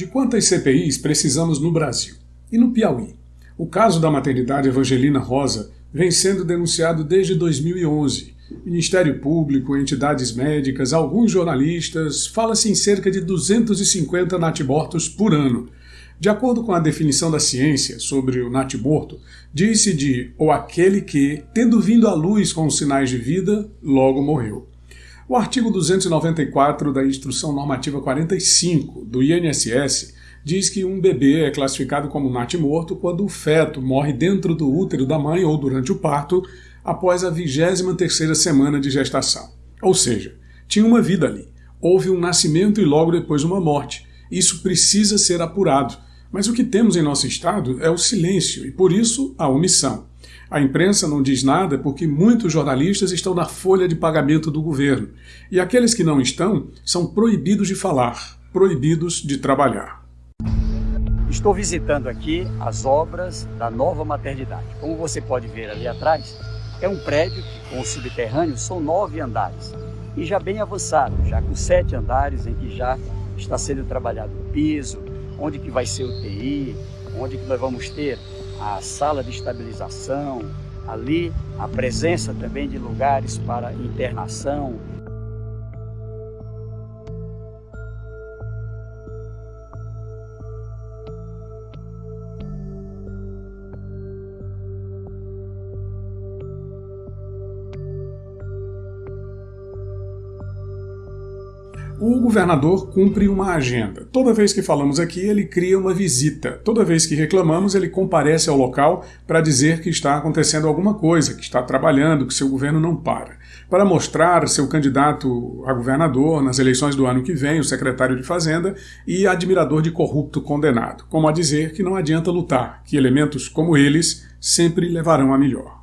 De quantas CPIs precisamos no Brasil? E no Piauí? O caso da maternidade Evangelina Rosa vem sendo denunciado desde 2011. Ministério Público, entidades médicas, alguns jornalistas, fala-se em cerca de 250 natimortos por ano. De acordo com a definição da ciência sobre o natimorto, diz-se de ou aquele que, tendo vindo à luz com sinais de vida, logo morreu. O artigo 294 da Instrução Normativa 45 do INSS diz que um bebê é classificado como natimorto quando o feto morre dentro do útero da mãe ou durante o parto após a 23ª semana de gestação. Ou seja, tinha uma vida ali. Houve um nascimento e logo depois uma morte. Isso precisa ser apurado. Mas o que temos em nosso estado é o silêncio e, por isso, a omissão. A imprensa não diz nada porque muitos jornalistas estão na folha de pagamento do governo. E aqueles que não estão são proibidos de falar, proibidos de trabalhar. Estou visitando aqui as obras da nova maternidade. Como você pode ver ali atrás, é um prédio com subterrâneo, são nove andares. E já bem avançado, já com sete andares em que já está sendo trabalhado o piso, onde que vai ser o TI, onde que nós vamos ter a sala de estabilização, ali a presença também de lugares para internação, O governador cumpre uma agenda. Toda vez que falamos aqui, ele cria uma visita. Toda vez que reclamamos, ele comparece ao local para dizer que está acontecendo alguma coisa, que está trabalhando, que seu governo não para. Para mostrar seu candidato a governador nas eleições do ano que vem, o secretário de Fazenda, e admirador de corrupto condenado. Como a dizer que não adianta lutar, que elementos como eles sempre levarão a melhor.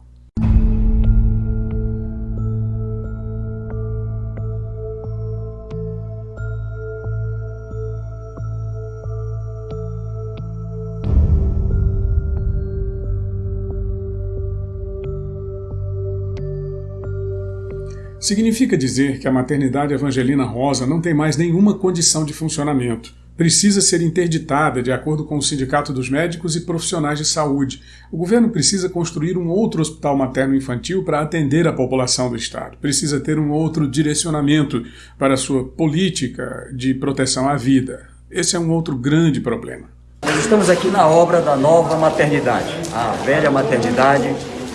Significa dizer que a maternidade Evangelina Rosa não tem mais nenhuma condição de funcionamento. Precisa ser interditada, de acordo com o Sindicato dos Médicos e Profissionais de Saúde. O governo precisa construir um outro hospital materno-infantil para atender a população do Estado. Precisa ter um outro direcionamento para sua política de proteção à vida. Esse é um outro grande problema. Nós estamos aqui na obra da nova maternidade. A velha maternidade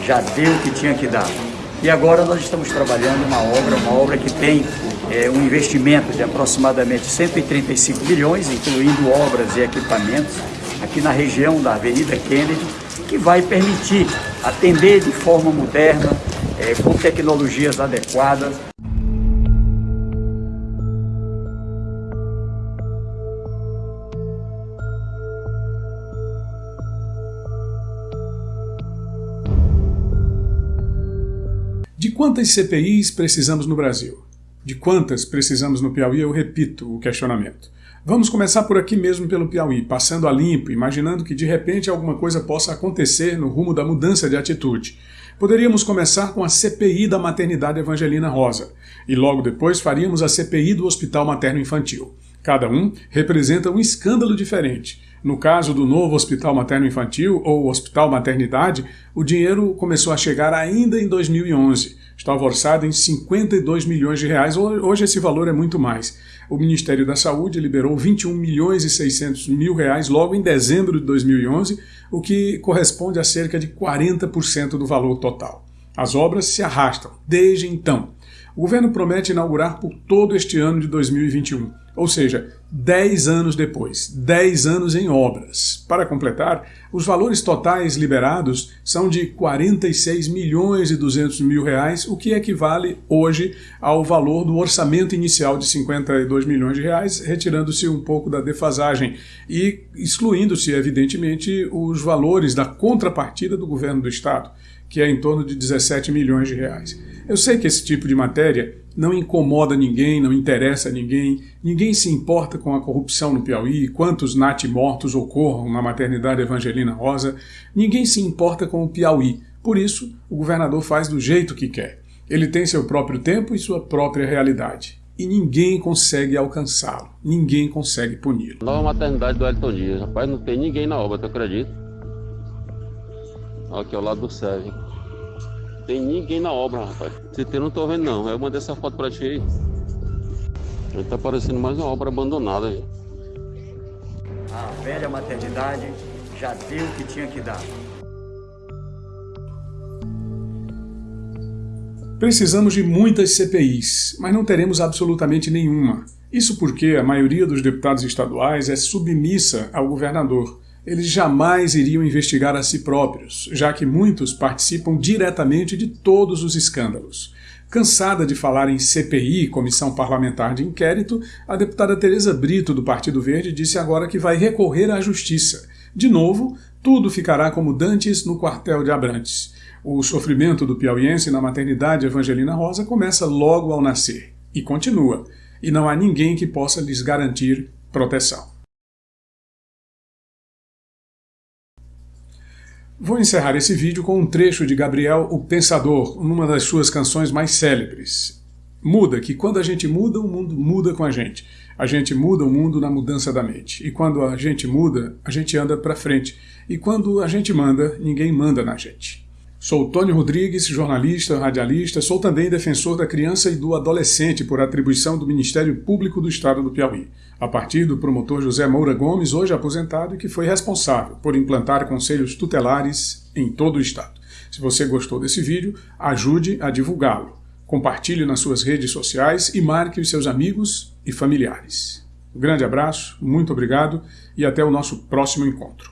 já deu o que tinha que dar. E agora nós estamos trabalhando uma obra, uma obra que tem é, um investimento de aproximadamente 135 milhões, incluindo obras e equipamentos, aqui na região da Avenida Kennedy, que vai permitir atender de forma moderna, é, com tecnologias adequadas, quantas CPIs precisamos no Brasil? De quantas precisamos no Piauí? Eu repito o questionamento. Vamos começar por aqui mesmo pelo Piauí, passando a limpo, imaginando que de repente alguma coisa possa acontecer no rumo da mudança de atitude. Poderíamos começar com a CPI da maternidade Evangelina Rosa, e logo depois faríamos a CPI do Hospital Materno Infantil. Cada um representa um escândalo diferente. No caso do novo Hospital Materno Infantil ou Hospital Maternidade, o dinheiro começou a chegar ainda em 2011. Estava orçado em 52 milhões de reais, hoje esse valor é muito mais. O Ministério da Saúde liberou 21 milhões e 600 mil reais logo em dezembro de 2011, o que corresponde a cerca de 40% do valor total. As obras se arrastam desde então. O governo promete inaugurar por todo este ano de 2021. Ou seja, 10 anos depois, 10 anos em obras. Para completar, os valores totais liberados são de 46 milhões e 200 mil reais, o que equivale hoje ao valor do orçamento inicial de 52 milhões de reais, retirando-se um pouco da defasagem e excluindo-se, evidentemente, os valores da contrapartida do governo do Estado, que é em torno de 17 milhões de reais. Eu sei que esse tipo de matéria não incomoda ninguém, não interessa ninguém, ninguém se importa com a corrupção no Piauí, quantos natimortos ocorram na maternidade Evangelina Rosa, ninguém se importa com o Piauí. Por isso, o governador faz do jeito que quer. Ele tem seu próprio tempo e sua própria realidade. e ninguém consegue alcançá-lo, ninguém consegue puni-lo. Nova maternidade do Elton Dias, rapaz, não tem ninguém na obra, tu acredita? Aqui ao lado do SEV. Tem ninguém na obra, rapaz. Tem, não tô vendo não. Eu mandei essa foto pra ti aí. Aí tá parecendo mais uma obra abandonada. Aí. A velha maternidade já deu o que tinha que dar. Precisamos de muitas CPIs, mas não teremos absolutamente nenhuma. Isso porque a maioria dos deputados estaduais é submissa ao governador. Eles jamais iriam investigar a si próprios, já que muitos participam diretamente de todos os escândalos. Cansada de falar em CPI, Comissão Parlamentar de Inquérito, a deputada Tereza Brito, do Partido Verde, disse agora que vai recorrer à Justiça. De novo, tudo ficará como dantes no quartel de Abrantes. O sofrimento do piauiense na maternidade Evangelina Rosa começa logo ao nascer e continua, e não há ninguém que possa lhes garantir proteção. Vou encerrar esse vídeo com um trecho de Gabriel o Pensador, numa das suas canções mais célebres. Muda, que quando a gente muda, o mundo muda com a gente. A gente muda o mundo na mudança da mente. E quando a gente muda, a gente anda para frente. E quando a gente manda, ninguém manda na gente. Sou Tônio Rodrigues, jornalista, radialista, sou também defensor da criança e do adolescente por atribuição do Ministério Público do Estado do Piauí, a partir do promotor José Moura Gomes, hoje aposentado e que foi responsável por implantar conselhos tutelares em todo o Estado. Se você gostou desse vídeo, ajude a divulgá-lo. Compartilhe nas suas redes sociais e marque os seus amigos e familiares. Um grande abraço, muito obrigado e até o nosso próximo encontro.